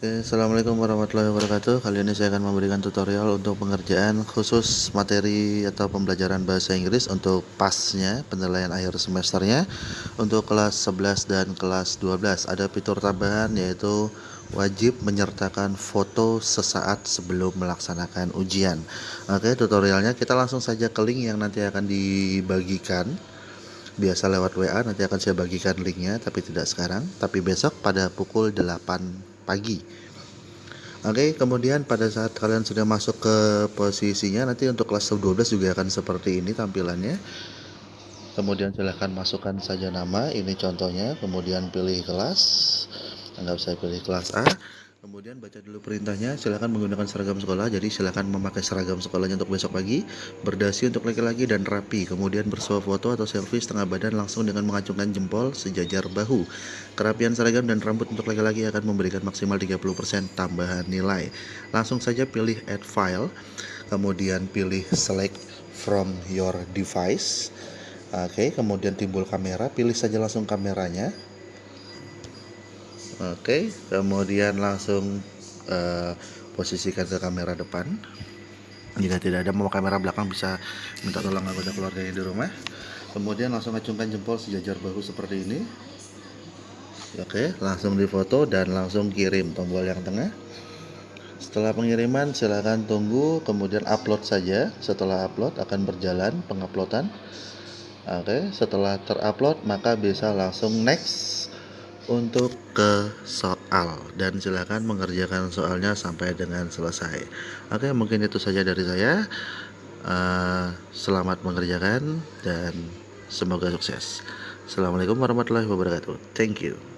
Oke, Assalamualaikum warahmatullahi wabarakatuh. Kali ini saya akan memberikan tutorial untuk pengerjaan khusus materi atau pembelajaran bahasa Inggris untuk pasnya penilaian akhir semesternya untuk kelas 11 dan kelas 12. Ada fitur tambahan yaitu wajib menyertakan foto sesaat sebelum melaksanakan ujian. Oke, tutorialnya kita langsung saja ke link yang nanti akan dibagikan biasa lewat WA nanti akan saya bagikan linknya tapi tidak sekarang tapi besok pada pukul 8 pagi. Oke kemudian pada saat kalian sudah masuk ke posisinya nanti untuk kelas 12 juga akan seperti ini tampilannya. Kemudian silahkan masukkan saja nama ini contohnya. Kemudian pilih kelas. Anggap saya pilih kelas A Kemudian baca dulu perintahnya, silakan menggunakan seragam sekolah. Jadi silakan memakai seragam sekolahnya untuk besok pagi, berdasi untuk laki-laki dan rapi. Kemudian bersuah foto atau selfie setengah badan langsung dengan mengacungkan jempol sejajar bahu. Kerapian seragam dan rambut untuk laki-laki akan memberikan maksimal 30% tambahan nilai. Langsung saja pilih add file, kemudian pilih select from your device. Oke, kemudian timbul kamera, pilih saja langsung kameranya Oke, kemudian langsung uh, posisikan ke kamera depan. Jika tidak ada mau kamera belakang bisa minta tolong anggota keluarga yang di rumah. Kemudian langsung acungkan jempol sejajar bahu seperti ini. Oke, langsung difoto dan langsung kirim tombol yang tengah. Setelah pengiriman silahkan tunggu kemudian upload saja. Setelah upload akan berjalan penguploadan. Oke, setelah terupload maka bisa langsung next untuk ke soal. Dan silakan mengerjakan soalnya sampai dengan selesai. Oke mungkin itu saja dari saya. Uh, selamat mengerjakan dan semoga sukses. Assalamualaikum warahmatullahi wabarakatuh. Thank you